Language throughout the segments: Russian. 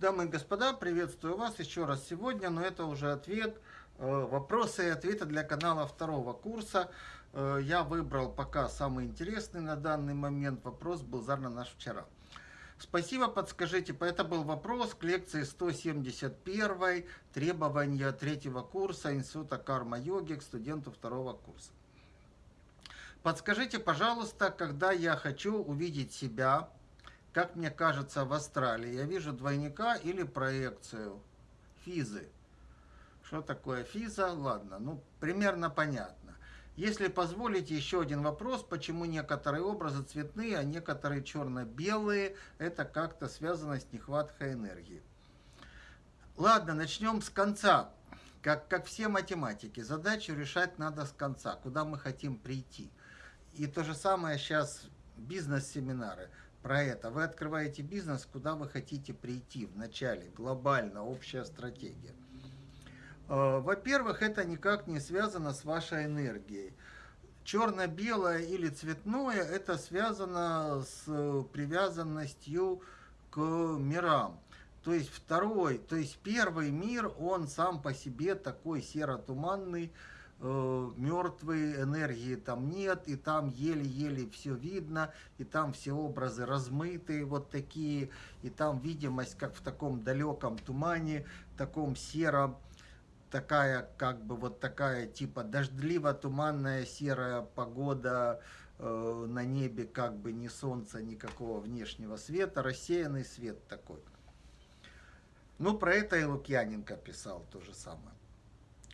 Дамы и господа, приветствую вас еще раз сегодня, но это уже ответ, э, вопросы и ответы для канала второго курса. Э, я выбрал пока самый интересный на данный момент вопрос, был задан наш вчера. Спасибо, подскажите, это был вопрос к лекции 171 требования третьего курса Института карма-йоги к студенту второго курса. Подскажите, пожалуйста, когда я хочу увидеть себя, как мне кажется, в астрале, я вижу двойника или проекцию физы. Что такое физа? Ладно, ну, примерно понятно. Если позволите, еще один вопрос, почему некоторые образы цветные, а некоторые черно-белые, это как-то связано с нехваткой энергии. Ладно, начнем с конца. Как, как все математики, задачу решать надо с конца, куда мы хотим прийти. И то же самое сейчас бизнес-семинары про это. Вы открываете бизнес, куда вы хотите прийти в начале, глобально, общая стратегия. Э, во-первых, это никак не связано с вашей энергией. Черно-белое или цветное, это связано с привязанностью к мирам. То есть второй, то есть первый мир, он сам по себе такой серо-туманный, э, мертвые, энергии там нет, и там еле-еле все видно, и там все образы размытые вот такие, и там видимость как в таком далеком тумане, таком сером, такая как бы вот такая типа дождливо-туманная серая погода, э, на небе как бы ни солнца, никакого внешнего света, рассеянный свет такой. Ну, про это и Лукьяненко писал то же самое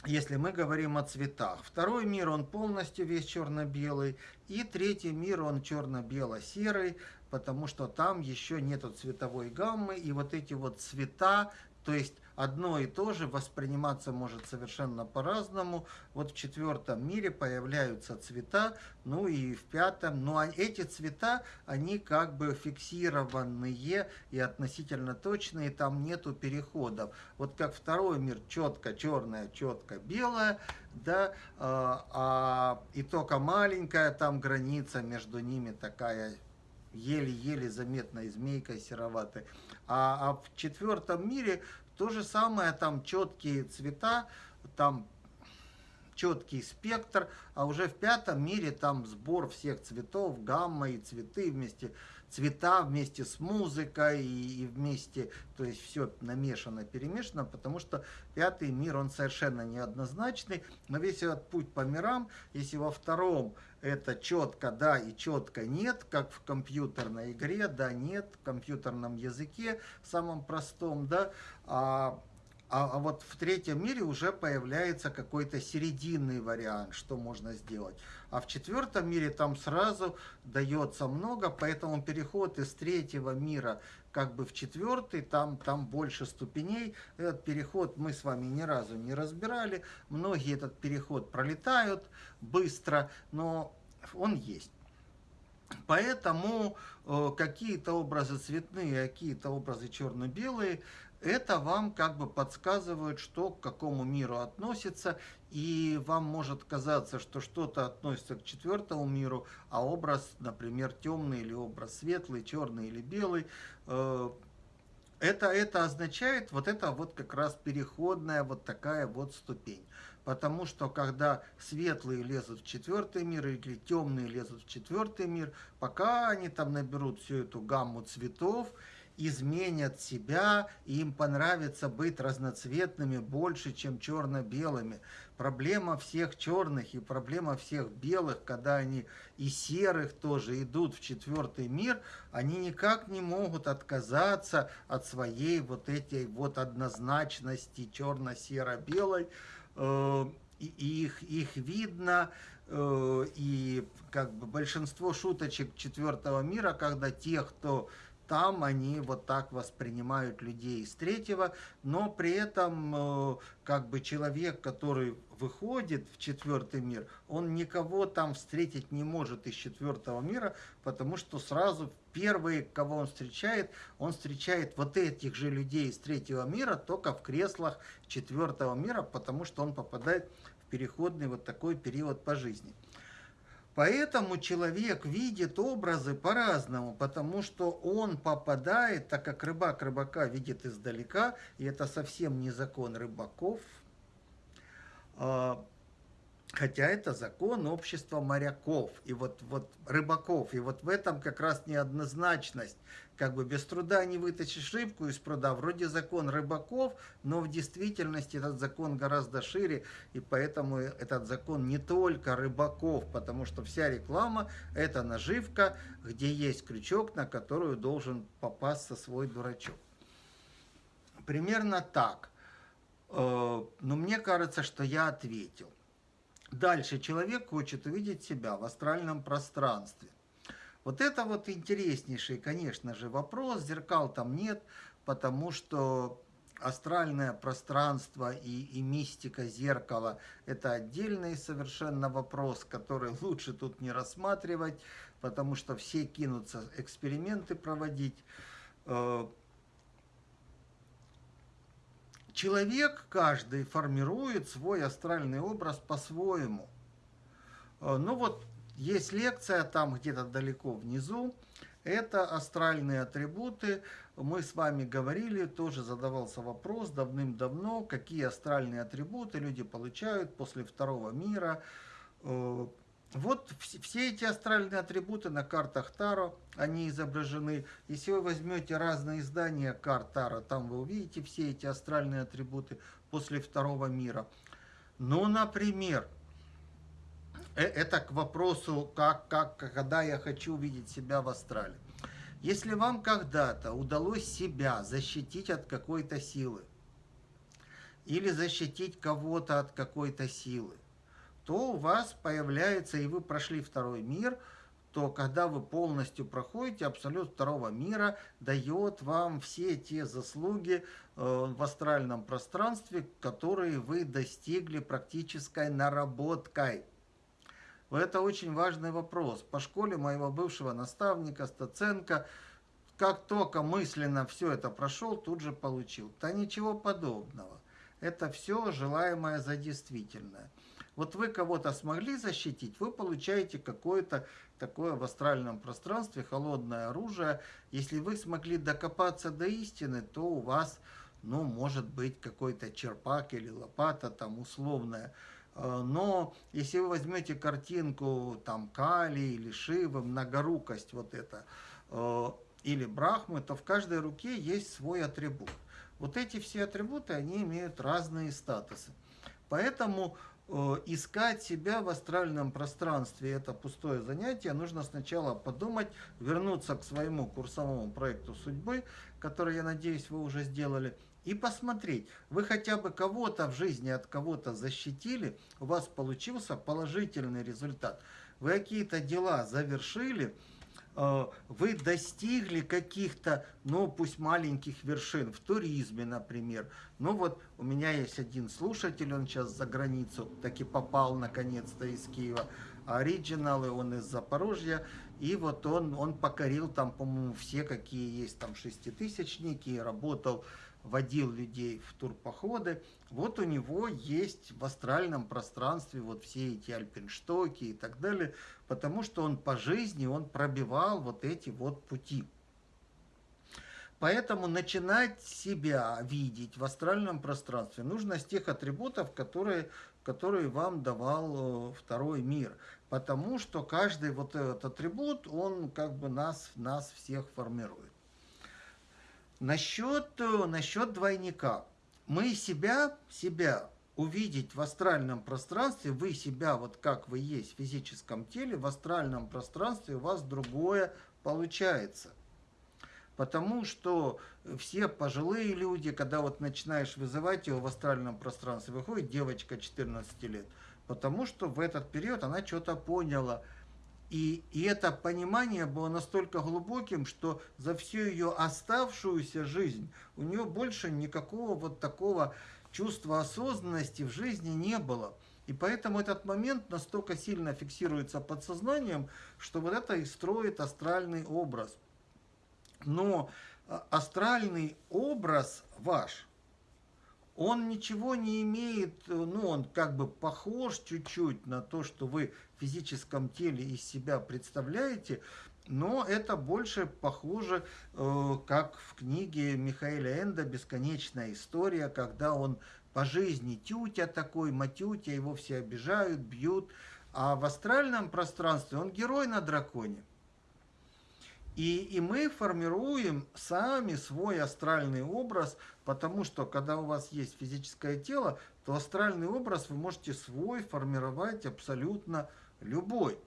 если мы говорим о цветах. Второй мир, он полностью весь черно-белый. И третий мир, он черно-бело-серый, потому что там еще нету цветовой гаммы. И вот эти вот цвета, то есть одно и то же восприниматься может совершенно по-разному. Вот в четвертом мире появляются цвета, ну и в пятом. Но ну, эти цвета, они как бы фиксированные и относительно точные, там нету переходов. Вот как второй мир четко черное, четко белое, да, а, а, и только маленькая там граница между ними такая еле-еле заметная змейка сероватая. А, а в четвертом мире то же самое, там четкие цвета, там четкий спектр, а уже в пятом мире там сбор всех цветов, гамма и цветы вместе, цвета вместе с музыкой и, и вместе, то есть все намешано, перемешано, потому что пятый мир, он совершенно неоднозначный, но весь этот путь по мирам, если во втором это четко да и четко нет, как в компьютерной игре, да, нет, в компьютерном языке, самом простом, да, а, а, а вот в третьем мире уже появляется какой-то серединный вариант, что можно сделать. А в четвертом мире там сразу дается много, поэтому переход из третьего мира как бы в четвертый, там, там больше ступеней. Этот переход мы с вами ни разу не разбирали. Многие этот переход пролетают быстро, но он есть. Поэтому э, какие-то образы цветные, а какие-то образы черно-белые, это вам как бы подсказывает, что к какому миру относится, и вам может казаться, что что-то относится к четвертому миру, а образ, например, темный или образ светлый, черный или белый, э, это, это означает вот это вот как раз переходная вот такая вот ступень. Потому что когда светлые лезут в четвертый мир или темные лезут в четвертый мир, пока они там наберут всю эту гамму цветов, изменят себя, и им понравится быть разноцветными больше, чем черно-белыми. Проблема всех черных и проблема всех белых, когда они и серых тоже идут в четвертый мир, они никак не могут отказаться от своей вот этой вот однозначности черно-серо-белой, э, и их, их видно, э, и как бы большинство шуточек четвертого мира, когда те, кто там они вот так воспринимают людей из третьего, но при этом э, как бы человек, который выходит в четвертый мир, он никого там встретить не может из четвертого мира, потому что сразу первые, кого он встречает, он встречает вот этих же людей из третьего мира, только в креслах четвертого мира, потому что он попадает в переходный вот такой период по жизни. Поэтому человек видит образы по-разному, потому что он попадает, так как рыбак рыбака видит издалека, и это совсем не закон рыбаков, а, Хотя это закон общества моряков и вот, вот рыбаков. И вот в этом как раз неоднозначность. Как бы без труда не вытащишь рыбку из пруда. Вроде закон рыбаков, но в действительности этот закон гораздо шире. И поэтому этот закон не только рыбаков, потому что вся реклама – это наживка, где есть крючок, на которую должен попасться свой дурачок. Примерно так. Э, но мне кажется, что я ответил. Дальше человек хочет увидеть себя в астральном пространстве. Вот это вот интереснейший, конечно же, вопрос. Зеркал там нет, потому что астральное пространство и, и мистика зеркала – это отдельный совершенно вопрос, который лучше тут не рассматривать, потому что все кинутся эксперименты проводить. Э, Человек каждый формирует свой астральный образ по-своему. Э, ну вот, есть лекция там где-то далеко внизу. Это астральные атрибуты. Мы с вами говорили, тоже задавался вопрос давным-давно, какие астральные атрибуты люди получают после второго мира. Вот все эти астральные атрибуты на картах Таро, они изображены. Если вы возьмете разные издания карт Таро, там вы увидите все эти астральные атрибуты после второго мира. Ну, например, э, это к вопросу, как, как, когда я хочу увидеть себя в астрале. Если вам когда-то удалось себя защитить от какой-то силы, или защитить кого-то от какой-то силы, то у вас появляется, и вы прошли второй мир, то когда вы полностью проходите, абсолют второго мира дает вам все те заслуги э, в астральном пространстве, которые вы достигли практической наработкой. Это очень важный вопрос. По школе моего бывшего наставника Стаценко, как только мысленно все это прошел, тут же получил. Да ничего подобного. Это все желаемое за действительное. Вот вы кого-то смогли защитить, вы получаете какое-то такое в астральном пространстве холодное оружие. Если вы смогли докопаться до истины, то у вас, ну, может быть, какой-то черпак или лопата там условная. Э, но если вы возьмете картинку там Кали или Шивы, многорукость вот это, э, или Брахмы, то в каждой руке есть свой атрибут. Вот эти все атрибуты, они имеют разные статусы. Поэтому искать себя в астральном пространстве – это пустое занятие. Нужно сначала подумать, вернуться к своему курсовому проекту судьбы, который, я надеюсь, вы уже сделали, и посмотреть, вы хотя бы кого-то в жизни от кого-то защитили, у вас получился положительный результат. Вы какие-то дела завершили – Э, вы достигли каких-то, ну, пусть маленьких вершин, в туризме, например. Ну вот, у меня есть один слушатель, он сейчас за границу таки попал наконец-то из Киева, оригиналы, он из Запорожья, и вот он, он покорил там, по-моему, все, какие есть там шеститысячники, работал водил людей в турпоходы, вот у него есть в астральном пространстве вот все эти альпинштоки и так далее, потому что он по жизни, он пробивал вот эти вот пути. Поэтому начинать себя видеть в астральном пространстве нужно с тех атрибутов, которые, которые вам давал э, второй мир. Потому что каждый вот этот атрибут, он как бы нас, нас всех формирует. Насчет, э, насчет двойника. Мы себя, себя увидеть в астральном пространстве, вы себя, вот как вы есть в физическом теле, в астральном пространстве у вас другое получается. Потому что все пожилые люди, когда вот начинаешь вызывать его в астральном пространстве, выходит девочка 14 лет, потому что в этот период она что-то поняла – и, и это понимание было настолько глубоким, что за всю ее оставшуюся жизнь у нее больше никакого вот такого чувства осознанности в жизни не было. И поэтому этот момент настолько сильно фиксируется подсознанием, что вот это и строит астральный образ. Но а, астральный образ ваш, он ничего не имеет, ну, он как бы похож чуть-чуть на то, что вы физическом теле из себя представляете, но это больше похоже, э, как в книге Михаила Энда «Бесконечная история», когда он по жизни тютя такой, матютя, его все обижают, бьют, а в астральном пространстве он герой на драконе. И, и мы формируем сами свой астральный образ, потому что когда у вас есть физическое тело, то астральный образ вы можете свой формировать абсолютно любой.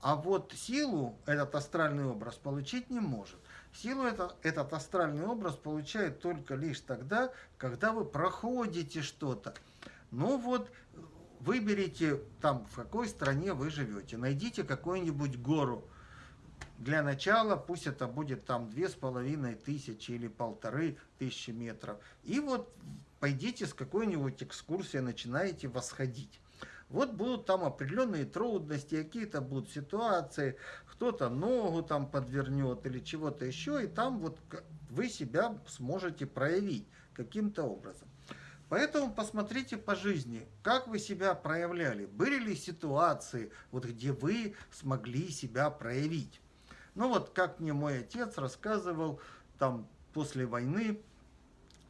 А вот силу этот астральный образ получить не может. Силу это, этот астральный образ получает только лишь тогда, когда вы проходите что-то. Ну вот, выберите там, в какой стране вы живете, найдите какую-нибудь гору, для начала пусть это будет там две с половиной тысячи или полторы тысячи метров. И вот пойдите с какой-нибудь экскурсией, начинаете восходить. Вот будут там определенные трудности, какие-то будут ситуации, кто-то ногу там подвернет или чего-то еще, и там вот вы себя сможете проявить каким-то образом. Поэтому посмотрите по жизни, как вы себя проявляли. Были ли ситуации, вот, где вы смогли себя проявить? Ну вот, как мне мой отец рассказывал, там после войны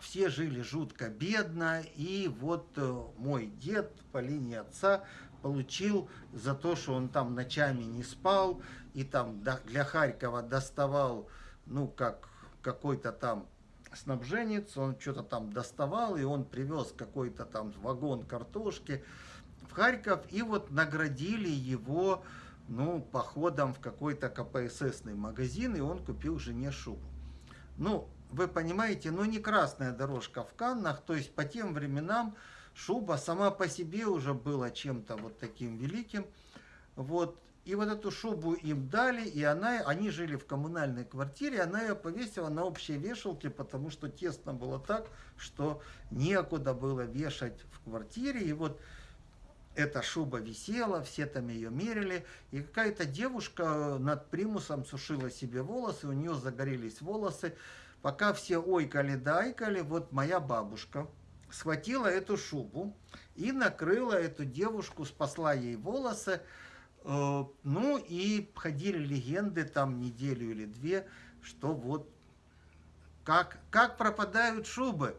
все жили жутко бедно, и вот э, мой дед по линии отца получил за то, что он там ночами не спал, и там для Харькова доставал, ну, как какой-то там снабженец, он что-то там доставал, и он привез какой-то там вагон картошки в Харьков, и вот наградили его ну, походом в какой-то КПССный магазин, и он купил жене шубу. Ну, вы понимаете, ну не красная дорожка в Каннах, то есть по тем временам шуба сама по себе уже была чем-то вот таким великим. Вот. И вот эту шубу им дали, и она, они жили в коммунальной квартире, она ее повесила на общей вешалке, потому что тесно было так, что некуда было вешать в квартире. И вот эта шуба висела, все там ее мерили, и какая-то девушка над примусом сушила себе волосы, у нее загорелись волосы. Пока все ойкали-дайкали, вот моя бабушка схватила эту шубу и накрыла эту девушку, спасла ей волосы. Э, ну и ходили легенды там неделю или две, что вот как, как пропадают шубы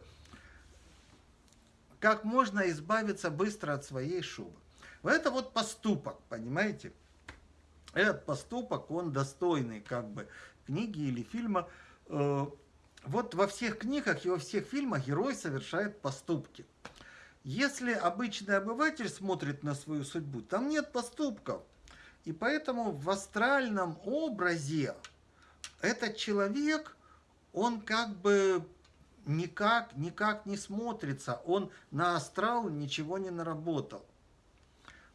как можно избавиться быстро от своей шубы. Это вот поступок, понимаете? Этот поступок, он достойный как бы книги или фильма. Э, вот во всех книгах и во всех фильмах герой совершает поступки. Если обычный обыватель смотрит на свою судьбу, там нет поступков. И поэтому в астральном образе этот человек, он как бы никак, никак не смотрится, он на астрал ничего не наработал.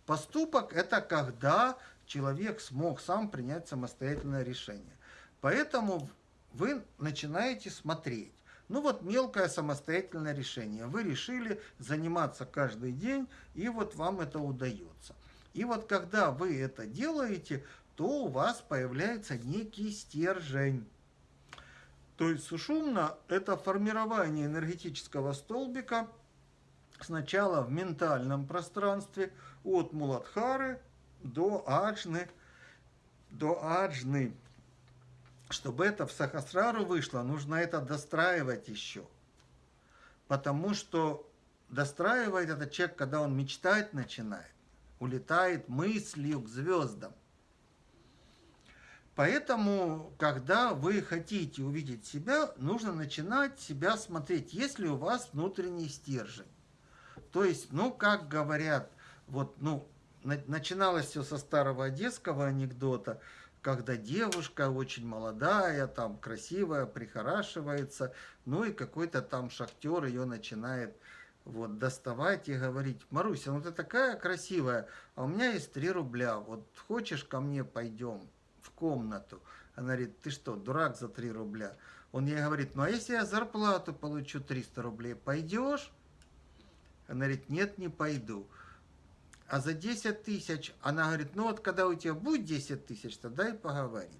Поступок – это когда человек смог сам принять самостоятельное решение. Поэтому вы начинаете смотреть. Ну вот мелкое самостоятельное решение. Вы решили заниматься каждый день, и вот вам это удается. И вот когда вы это делаете, то у вас появляется некий стержень. То есть сушумна – это формирование энергетического столбика сначала в ментальном пространстве от Муладхары до Аджны, до Аджны. Чтобы это в Сахасрару вышло, нужно это достраивать еще. Потому что достраивает этот человек, когда он мечтать начинает, улетает мыслью к звездам. Поэтому, когда вы хотите увидеть себя, нужно начинать себя смотреть, есть ли у вас внутренний стержень. То есть, ну, как говорят, вот, ну, начиналось все со старого одесского анекдота, когда девушка очень молодая, там, красивая, прихорашивается, ну, и какой-то там шахтер ее начинает вот, доставать и говорить, Маруся, ну ты такая красивая, а у меня есть 3 рубля, вот хочешь ко мне пойдем? Комнату. Она говорит, ты что, дурак за 3 рубля? Он ей говорит, ну а если я зарплату получу 300 рублей, пойдешь? Она говорит, нет, не пойду. А за 10 тысяч, она говорит, ну вот когда у тебя будет 10 тысяч, тогда и поговорим.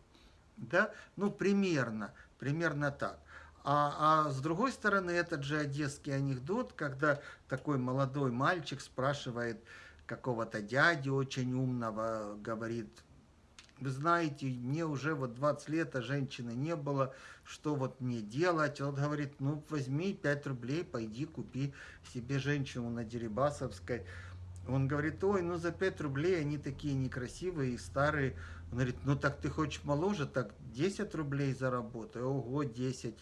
Да? Ну, примерно, примерно так. А, а с другой стороны, этот же одесский анекдот, когда такой молодой мальчик спрашивает какого-то дяди очень умного, говорит, вы знаете, мне уже вот 20 лет, а женщины не было, что вот мне делать? Он говорит, ну возьми 5 рублей, пойди купи себе женщину на Дерибасовской. Он говорит, ой, ну за 5 рублей они такие некрасивые и старые. Он говорит, ну так ты хочешь моложе, так 10 рублей заработай. Ого, 10.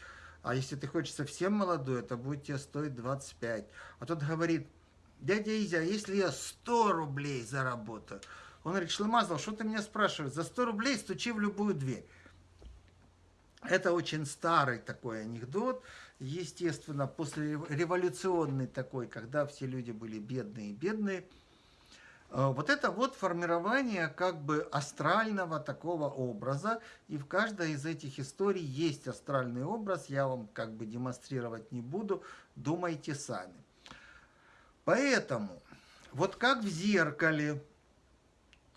А если ты хочешь совсем молодой, это будет тебе стоить 25. А тот говорит, дядя Изя, а если я 100 рублей заработаю? Он говорит, Шлемазал, что ты меня спрашиваешь? За 100 рублей стучи в любую дверь. Это очень старый такой анекдот, естественно, после революционный такой, когда все люди были бедные и бедные. Э, вот это вот формирование как бы астрального такого образа, и в каждой из этих историй есть астральный образ, я вам как бы демонстрировать не буду, думайте сами. Поэтому, вот как в зеркале,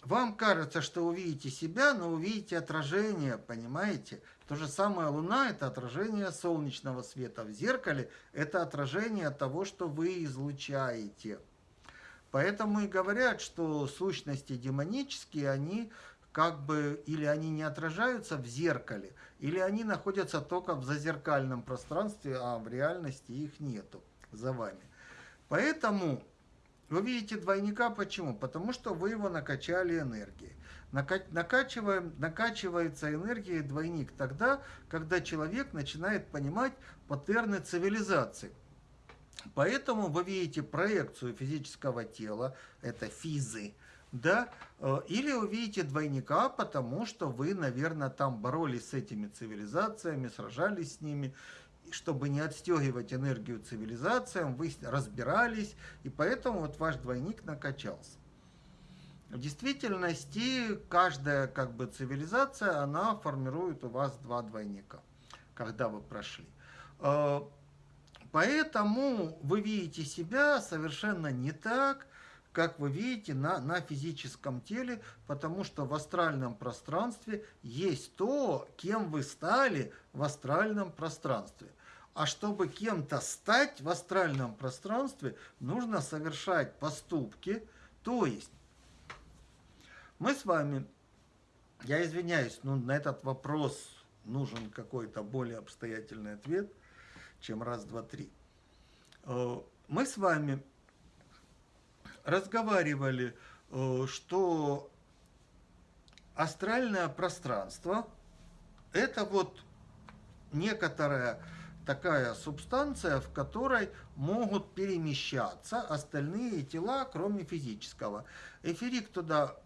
вам кажется, что увидите себя, но увидите отражение, понимаете? То же самое Луна – это отражение солнечного света. В зеркале – это отражение того, что вы излучаете. Поэтому и говорят, что сущности демонические, они как бы, или они не отражаются в зеркале, или они находятся только в зазеркальном пространстве, а в реальности их нету за вами. Поэтому вы видите двойника почему? Потому что вы его накачали энергией. Накачиваем, накачивается энергией двойник тогда, когда человек начинает понимать паттерны цивилизации. Поэтому вы видите проекцию физического тела, это физы, да, э, или увидите двойника, потому что вы, наверное, там боролись с этими цивилизациями, сражались с ними, чтобы не отстегивать энергию цивилизациям, вы разбирались, и поэтому вот ваш двойник накачался. В действительности каждая как бы цивилизация, она формирует у вас два двойника, когда вы прошли. Э, поэтому вы видите себя совершенно не так, как вы видите на, на физическом теле, потому что в астральном пространстве есть то, кем вы стали в астральном пространстве. А чтобы кем-то стать в астральном пространстве, нужно совершать поступки, то есть мы с вами, я извиняюсь, но на этот вопрос нужен какой-то более обстоятельный ответ, чем раз, два, три. Э, мы с вами разговаривали, э, что астральное пространство – это вот некоторая такая субстанция, в которой могут перемещаться остальные тела, кроме физического. Эфирик туда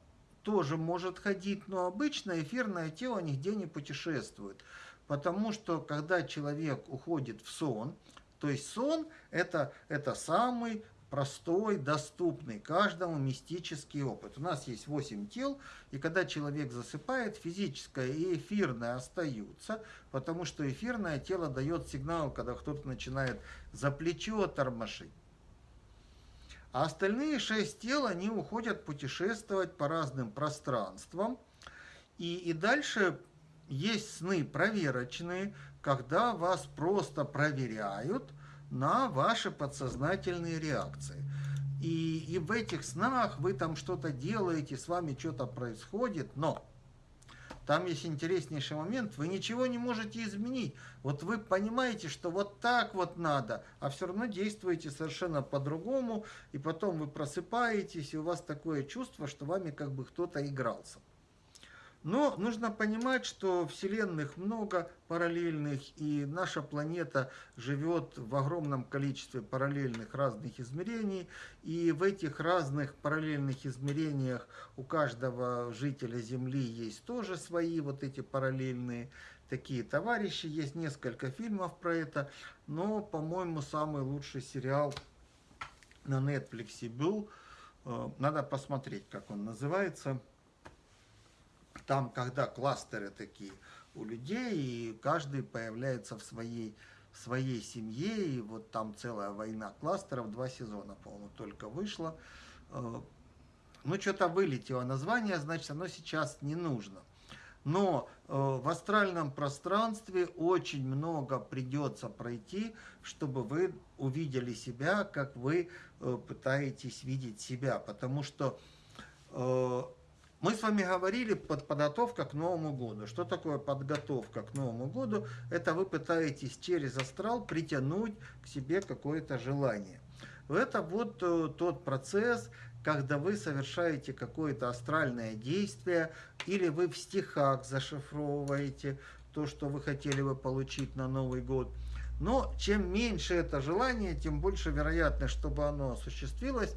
тоже может ходить, но обычно эфирное тело нигде не путешествует. Потому что когда человек уходит в сон, то есть сон это, это самый простой, доступный каждому мистический опыт. У нас есть 8 тел, и когда человек засыпает, физическое и эфирное остаются, потому что эфирное тело дает сигнал, когда кто-то начинает за плечо тормошить. А остальные шесть тел, они уходят путешествовать по разным пространствам. И, и дальше есть сны проверочные, когда вас просто проверяют – на ваши подсознательные реакции. И, и в этих снах вы там что-то делаете, с вами что-то происходит, но там есть интереснейший момент, вы ничего не можете изменить. Вот вы понимаете, что вот так вот надо, а все равно действуете совершенно по-другому, и потом вы просыпаетесь, и у вас такое чувство, что вами как бы кто-то игрался. Но нужно понимать, что вселенных много параллельных, и наша планета живет в огромном количестве параллельных разных измерений, и в этих разных параллельных измерениях у каждого жителя Земли есть тоже свои вот эти параллельные такие товарищи. Есть несколько фильмов про это, но, по-моему, самый лучший сериал на Netflix был. Э, надо посмотреть, как он называется там, когда кластеры такие у людей, и каждый появляется в своей, в своей семье, и вот там целая война кластеров, два сезона, по-моему, только вышло. Э, ну, что-то вылетело название, значит, оно сейчас не нужно. Но в астральном пространстве очень много придется пройти, чтобы вы увидели себя, как вы пытаетесь видеть себя. Потому что мы с вами говорили под подготовка к Новому году. Что такое подготовка к Новому году? Это вы пытаетесь через астрал притянуть к себе какое-то желание. Это вот э, тот процесс, когда вы совершаете какое-то астральное действие, или вы в стихах зашифровываете то, что вы хотели бы получить на Новый год. Но чем меньше это желание, тем больше вероятность, чтобы оно осуществилось.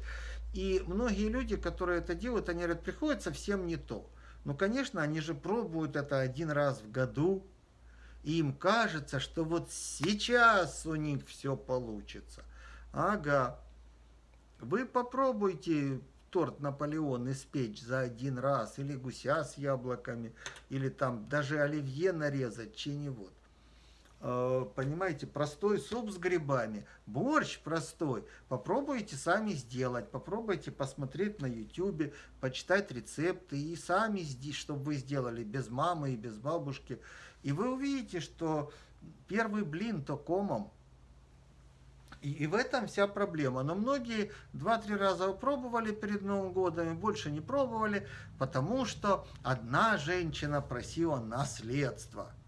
И многие люди, которые это делают, они говорят, приходит совсем не то. Ну, конечно, они же пробуют это один раз в году, и им кажется, что вот сейчас у них все получится. Ага. Вы попробуйте торт Наполеон испечь за один раз, или гуся с яблоками, или там даже оливье нарезать, чего-нибудь. Э, понимаете, простой суп с грибами, борщ простой, попробуйте сами сделать, попробуйте посмотреть на YouTube, почитать рецепты и сами, чтобы вы сделали без мамы и без бабушки. И вы увидите, что первый блин то комом. И, и в этом вся проблема. Но многие два-три раза пробовали перед Новым годом и больше не пробовали, потому что одна женщина просила наследство –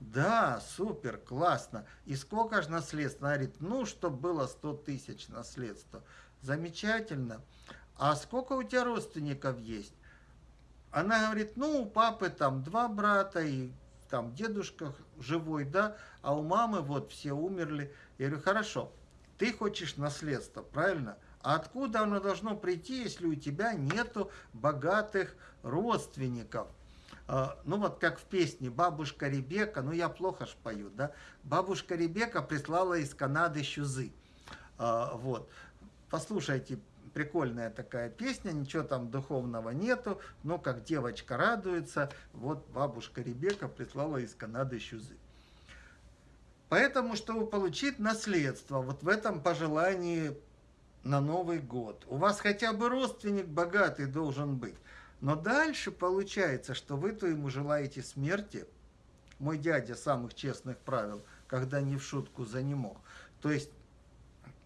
да, супер, классно. И сколько же наследства? Она говорит, ну, чтобы было 100 тысяч наследства. Замечательно. А сколько у тебя родственников есть? Она говорит, ну, у папы там два брата и там дедушка живой, да, а у мамы вот все умерли. Я говорю, хорошо, ты хочешь наследство, правильно? А откуда оно должно прийти, если у тебя нету богатых родственников? А, ну вот как в песне «Бабушка Ребека», ну я плохо ж пою, да, «Бабушка Ребека прислала из Канады щузы». А, вот, послушайте, прикольная такая песня, ничего там духовного нету, но как девочка радуется, вот бабушка Ребека прислала из Канады щузы. Поэтому, чтобы получить наследство, вот в этом пожелании на Новый год, у вас хотя бы родственник богатый должен быть. Но дальше получается, что вы-то ему желаете смерти. Мой дядя самых честных правил, когда не в шутку за не мог. То есть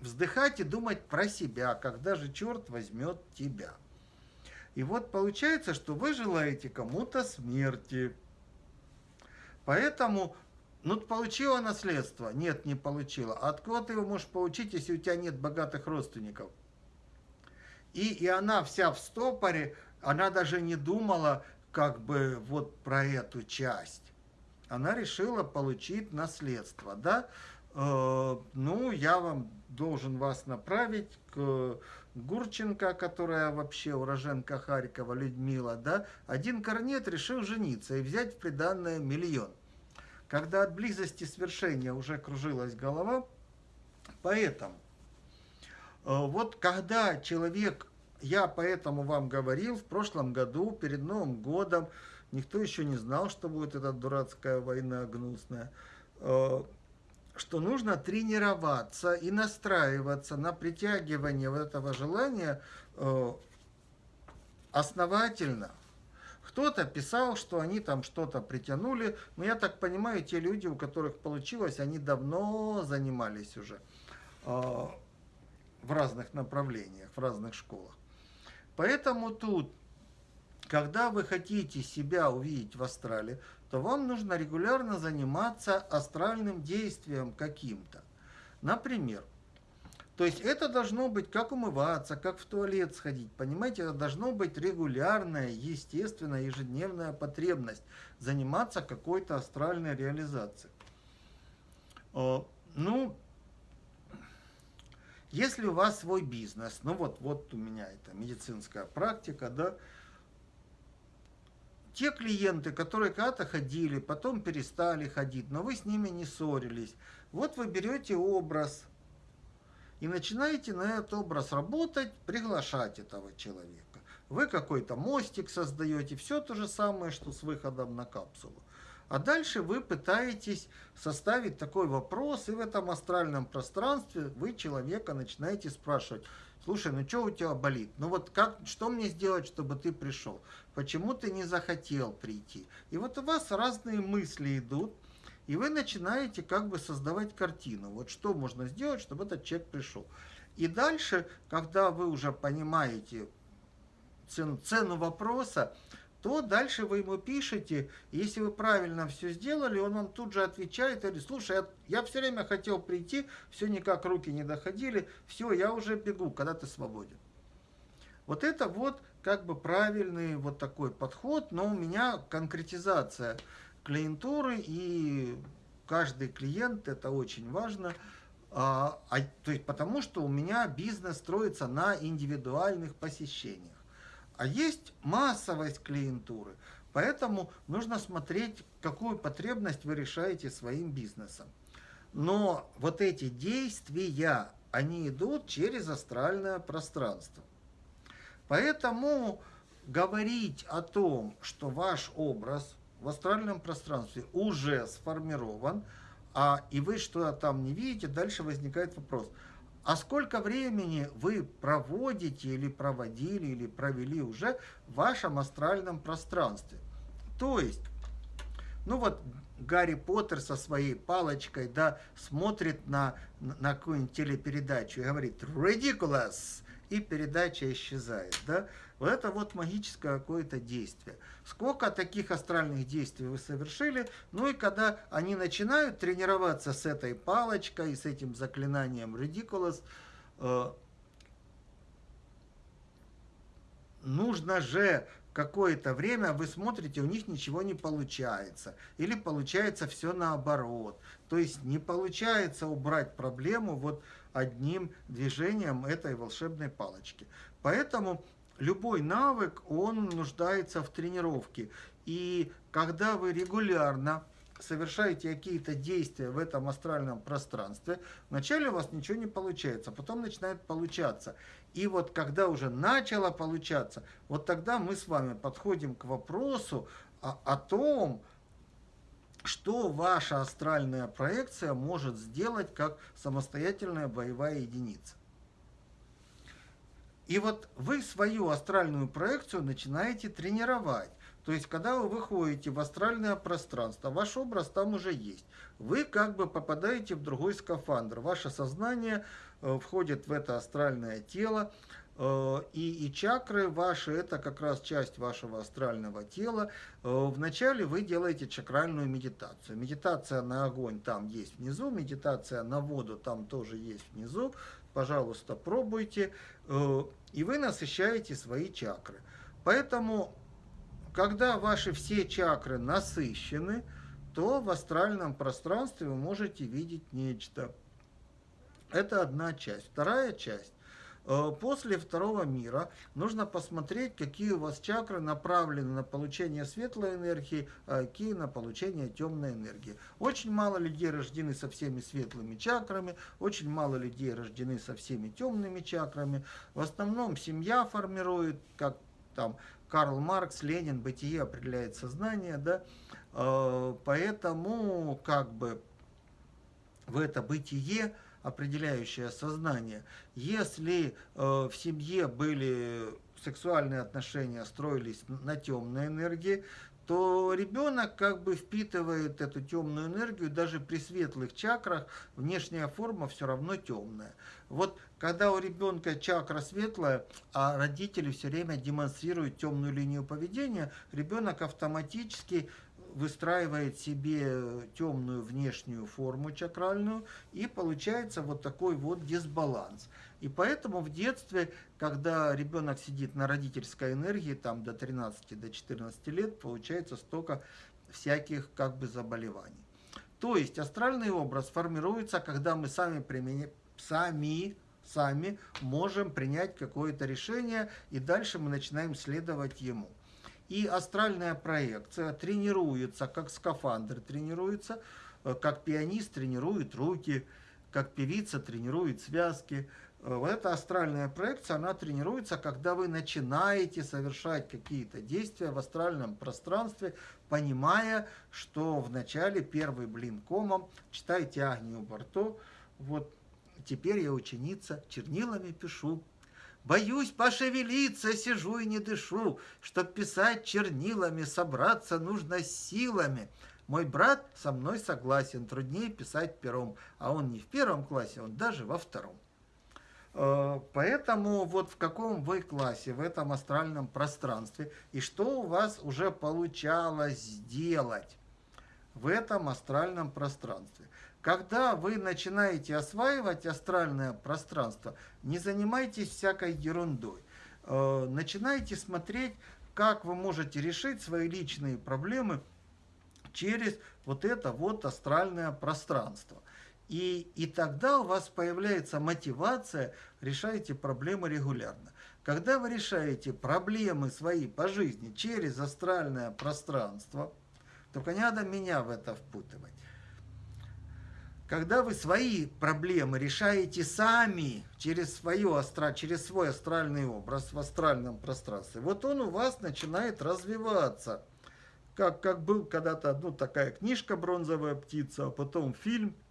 вздыхать и думать про себя, когда же черт возьмет тебя. И вот получается, что вы желаете кому-то смерти. Поэтому, ну, получила наследство? Нет, не получила. Откуда ты его можешь получить, если у тебя нет богатых родственников? И, и она вся в стопоре, она даже не думала как бы вот про эту часть. Она решила получить наследство, да. Э, ну, я вам должен вас направить к Гурченко, которая вообще уроженка Харькова, Людмила, да. Один корнет решил жениться и взять в приданное миллион. Когда от близости свершения уже кружилась голова, поэтому э, вот когда человек я поэтому вам говорил в прошлом году, перед Новым годом, никто еще не знал, что будет эта дурацкая война гнусная, э, что нужно тренироваться и настраиваться на притягивание вот этого желания э, основательно. Кто-то писал, что они там что-то притянули, но я так понимаю, те люди, у которых получилось, они давно занимались уже э, в разных направлениях, в разных школах. Поэтому тут, когда вы хотите себя увидеть в астрале, то вам нужно регулярно заниматься астральным действием каким-то. Например, то есть это должно быть как умываться, как в туалет сходить. Понимаете, это должно быть регулярная, естественная, ежедневная потребность заниматься какой-то астральной реализацией. Ну, если у вас свой бизнес, ну вот, вот у меня это медицинская практика, да, те клиенты, которые когда-то ходили, потом перестали ходить, но вы с ними не ссорились, вот вы берете образ и начинаете на этот образ работать, приглашать этого человека. Вы какой-то мостик создаете, все то же самое, что с выходом на капсулу. А дальше вы пытаетесь составить такой вопрос, и в этом астральном пространстве вы человека начинаете спрашивать, слушай, ну что у тебя болит? Ну вот как, что мне сделать, чтобы ты пришел? Почему ты не захотел прийти? И вот у вас разные мысли идут, и вы начинаете как бы создавать картину. Вот что можно сделать, чтобы этот человек пришел. И дальше, когда вы уже понимаете цену, цену вопроса, то дальше вы ему пишете, если вы правильно все сделали, он вам тут же отвечает и говорит, слушай, я, я все время хотел прийти, все никак руки не доходили, все, я уже бегу, когда ты свободен. Вот это вот как бы правильный вот такой подход, но у меня конкретизация клиентуры и каждый клиент, это очень важно, а, а, то есть потому что у меня бизнес строится на индивидуальных посещениях. А есть массовость клиентуры. Поэтому нужно смотреть, какую потребность вы решаете своим бизнесом. Но вот эти действия, они идут через астральное пространство. Поэтому говорить о том, что ваш образ в астральном пространстве уже сформирован, а и вы что-то там не видите, дальше возникает вопрос – а сколько времени вы проводите или проводили, или провели уже в вашем астральном пространстве. То есть, ну вот Гарри Поттер со своей палочкой, да, смотрит на, на какую-нибудь телепередачу и говорит «ridiculous», и передача исчезает, да. Вот это вот магическое какое-то действие. Сколько таких астральных действий вы совершили, ну и когда они начинают тренироваться с этой палочкой, с этим заклинанием Ridiculous, э, нужно же какое-то время вы смотрите, у них ничего не получается. Или получается все наоборот. То есть не получается убрать проблему вот одним движением этой волшебной палочки. Поэтому любой навык, он нуждается в тренировке. И когда вы регулярно совершаете какие-то действия в этом астральном пространстве, вначале у вас ничего не получается, потом начинает получаться. И вот когда уже начало получаться, вот тогда мы с вами подходим к вопросу о, о том, что ваша астральная проекция может сделать как самостоятельная боевая единица. И вот вы свою астральную проекцию начинаете тренировать. То есть, когда вы выходите в астральное пространство, ваш образ там уже есть. Вы как бы попадаете в другой скафандр. Ваше сознание входит в это астральное тело. Э, и, и чакры ваши, это как раз часть вашего астрального тела. Э, вначале вы делаете чакральную медитацию. Медитация на огонь там есть внизу, медитация на воду там тоже есть внизу пожалуйста, пробуйте, э, и вы насыщаете свои чакры. Поэтому, когда ваши все чакры насыщены, то в астральном пространстве вы можете видеть нечто. Это одна часть. Вторая часть. Э, после второго мира нужно посмотреть, какие у вас чакры направлены на получение светлой энергии, а какие на получение темной энергии. Очень мало людей рождены со всеми светлыми чакрами, очень мало людей рождены со всеми темными чакрами. В основном семья формирует, как там Карл Маркс, Ленин, бытие определяет сознание, да, э, поэтому как бы в это бытие определяющее сознание. Если э, в семье были сексуальные отношения, строились на темной энергии, то ребенок как бы впитывает эту темную энергию, даже при светлых чакрах внешняя форма все равно темная. Вот когда у ребенка чакра светлая, а родители все время демонстрируют темную линию поведения, ребенок автоматически выстраивает себе темную внешнюю форму чакральную, и получается вот такой вот дисбаланс. И поэтому в детстве, когда ребенок сидит на родительской энергии, там до 13-14 до 14 лет, получается столько всяких как бы заболеваний. То есть астральный образ формируется, когда мы сами, применя... сами, сами можем принять какое-то решение, и дальше мы начинаем следовать ему. И астральная проекция тренируется, как скафандр тренируется, э, как пианист тренирует руки, как певица тренирует связки. Э, эта астральная проекция, она тренируется, когда вы начинаете совершать какие-то действия в астральном пространстве, понимая, что вначале первый блин комом, читайте Агнию Барто, вот теперь я ученица, чернилами пишу, Боюсь пошевелиться, сижу и не дышу. Чтоб писать чернилами, собраться нужно силами. Мой брат со мной согласен, труднее писать пером. А он не в первом классе, он даже во втором. Э, поэтому вот в каком вы классе, в этом астральном пространстве, и что у вас уже получалось сделать в этом астральном пространстве. Когда вы начинаете осваивать астральное пространство, не занимайтесь всякой ерундой. Э, начинайте смотреть, как вы можете решить свои личные проблемы через вот это вот астральное пространство. И, и тогда у вас появляется мотивация решать эти проблемы регулярно. Когда вы решаете проблемы свои по жизни через астральное пространство, только не надо меня в это впутывать. Когда вы свои проблемы решаете сами через, свое астра, через свой астральный образ в астральном пространстве, вот он у вас начинает развиваться. Как, как был когда-то ну, такая книжка «Бронзовая птица», а потом фильм –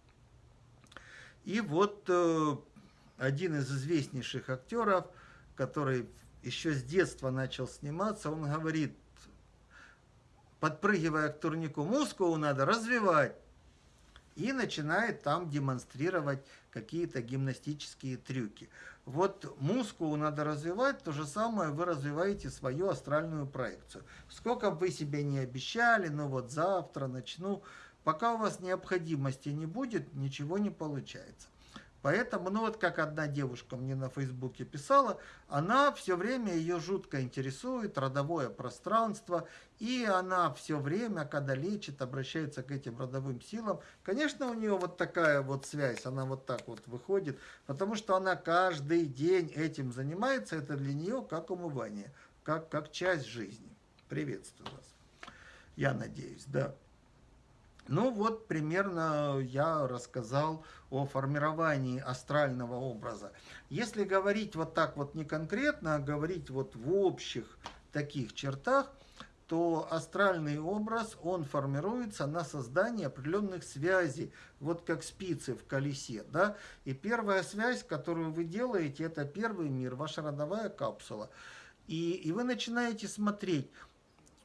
и вот э, один из известнейших актеров, который еще с детства начал сниматься, он говорит, подпрыгивая к турнику, мускулу надо развивать. И начинает там демонстрировать какие-то гимнастические трюки. Вот мускулу надо развивать, то же самое вы развиваете свою астральную проекцию. Сколько бы вы себе не обещали, ну вот завтра начну, Пока у вас необходимости не будет, ничего не получается. Поэтому, ну вот как одна девушка мне на Фейсбуке писала, она все время, ее жутко интересует родовое пространство, и она все время, когда лечит, обращается к этим родовым силам. Конечно, у нее вот такая вот связь, она вот так вот выходит, потому что она каждый день этим занимается, это для нее как умывание, как, как часть жизни. Приветствую вас. Я надеюсь, да. Ну вот примерно я рассказал о формировании астрального образа. Если говорить вот так вот не конкретно, а говорить вот в общих таких чертах, то астральный образ, он формируется на создание определенных связей, вот как спицы в колесе, да, и первая связь, которую вы делаете, это первый мир, ваша родовая капсула, и, и вы начинаете смотреть,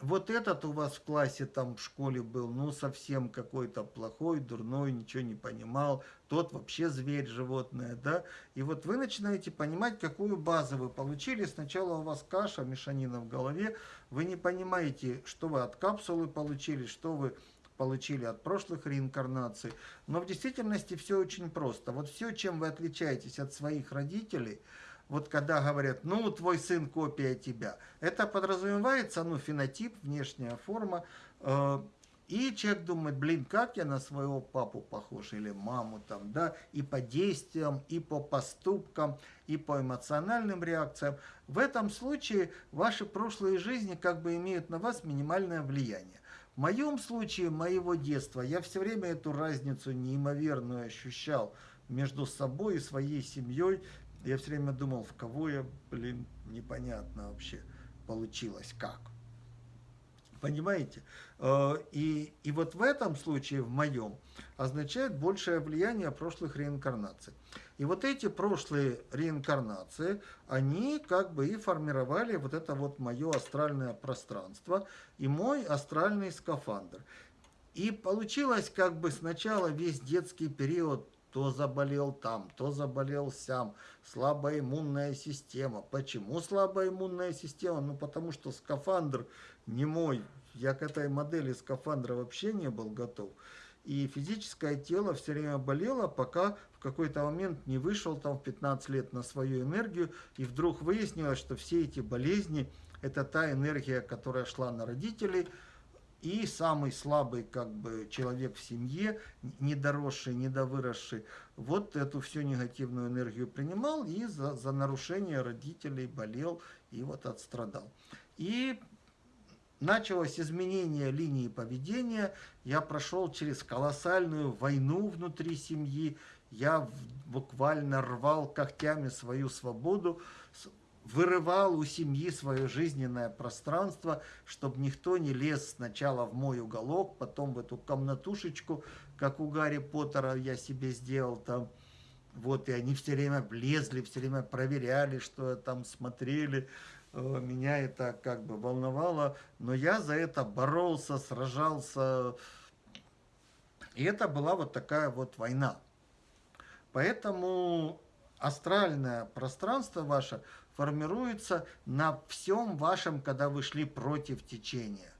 вот этот у вас в классе там в школе был, ну, совсем какой-то плохой, дурной, ничего не понимал, тот вообще зверь, животное, да, и вот вы начинаете понимать, какую базу вы получили, сначала у вас каша, мешанина в голове, вы не понимаете, что вы от капсулы получили, что вы получили от прошлых реинкарнаций, но в действительности все очень просто, вот все, чем вы отличаетесь от своих родителей – вот когда говорят, ну, твой сын копия тебя, это подразумевается, ну, фенотип, внешняя форма, э, и человек думает, блин, как я на своего папу похож или маму там, да, и по действиям, и по поступкам, и по эмоциональным реакциям. В этом случае ваши прошлые жизни как бы имеют на вас минимальное влияние. В моем случае, моего детства, я все время эту разницу неимоверную ощущал между собой и своей семьей, я все время думал, в кого я, блин, непонятно вообще получилось, как. Понимаете? Э, и, и вот в этом случае, в моем, означает большее влияние прошлых реинкарнаций. И вот эти прошлые реинкарнации, они как бы и формировали вот это вот мое астральное пространство и мой астральный скафандр. И получилось как бы сначала весь детский период то заболел там, то заболел сям. Слабая иммунная система. Почему слабая иммунная система? Ну, потому что скафандр не мой. Я к этой модели скафандра вообще не был готов. И физическое тело все время болело, пока в какой-то момент не вышел там в 15 лет на свою энергию. И вдруг выяснилось, что все эти болезни, это та энергия, которая шла на родителей, и самый слабый как бы человек в семье, недоросший, недовыросший, вот эту всю негативную энергию принимал и за, за нарушение родителей болел и вот отстрадал. И началось изменение линии поведения, я прошел через колоссальную войну внутри семьи, я буквально рвал когтями свою свободу, вырывал у семьи свое жизненное пространство, чтобы никто не лез сначала в мой уголок, потом в эту комнатушечку, как у Гарри Поттера я себе сделал там, Вот, и они все время влезли, все время проверяли, что там смотрели. Э, меня это как бы волновало, но я за это боролся, сражался. И это была вот такая вот война. Поэтому астральное пространство ваше формируется на всем вашем, когда вы шли против течения.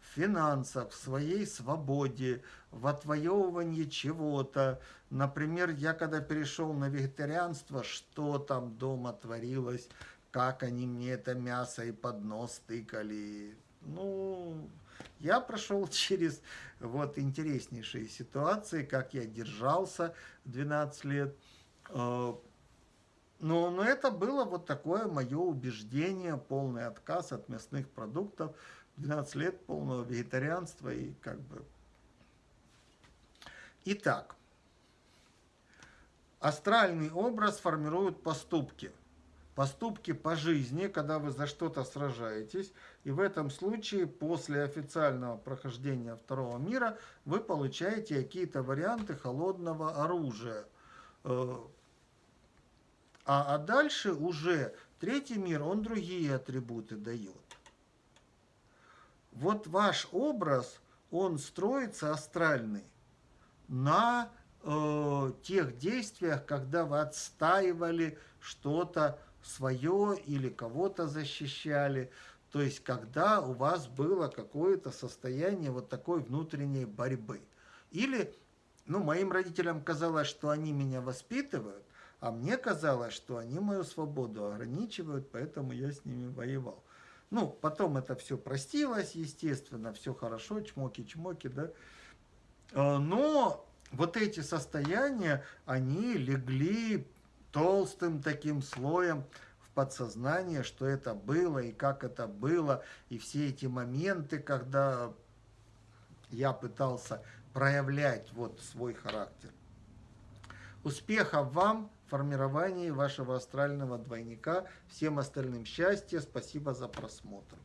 В финансах, в своей свободе, в отвоевывании чего-то. Например, я когда перешел на вегетарианство, что там дома творилось, как они мне это мясо и под нос тыкали. Ну, я прошел через вот интереснейшие ситуации, как я держался 12 лет. Но, но это было вот такое мое убеждение, полный отказ от мясных продуктов, 12 лет полного вегетарианства и как бы... Итак, астральный образ формирует поступки. Поступки по жизни, когда вы за что-то сражаетесь. И в этом случае, после официального прохождения второго мира, вы получаете какие-то варианты холодного оружия э, а, а дальше уже третий мир, он другие атрибуты дает. Вот ваш образ, он строится астральный на э, тех действиях, когда вы отстаивали что-то свое или кого-то защищали. То есть, когда у вас было какое-то состояние вот такой внутренней борьбы. Или, ну, моим родителям казалось, что они меня воспитывают, а мне казалось, что они мою свободу ограничивают, поэтому я с ними воевал. Ну, потом это все простилось, естественно, все хорошо, чмоки-чмоки, да. А, но вот эти состояния, они легли толстым таким слоем в подсознание, что это было и как это было, и все эти моменты, когда я пытался проявлять вот свой характер. Успехов вам! Формировании вашего астрального двойника. Всем остальным счастья. Спасибо за просмотр.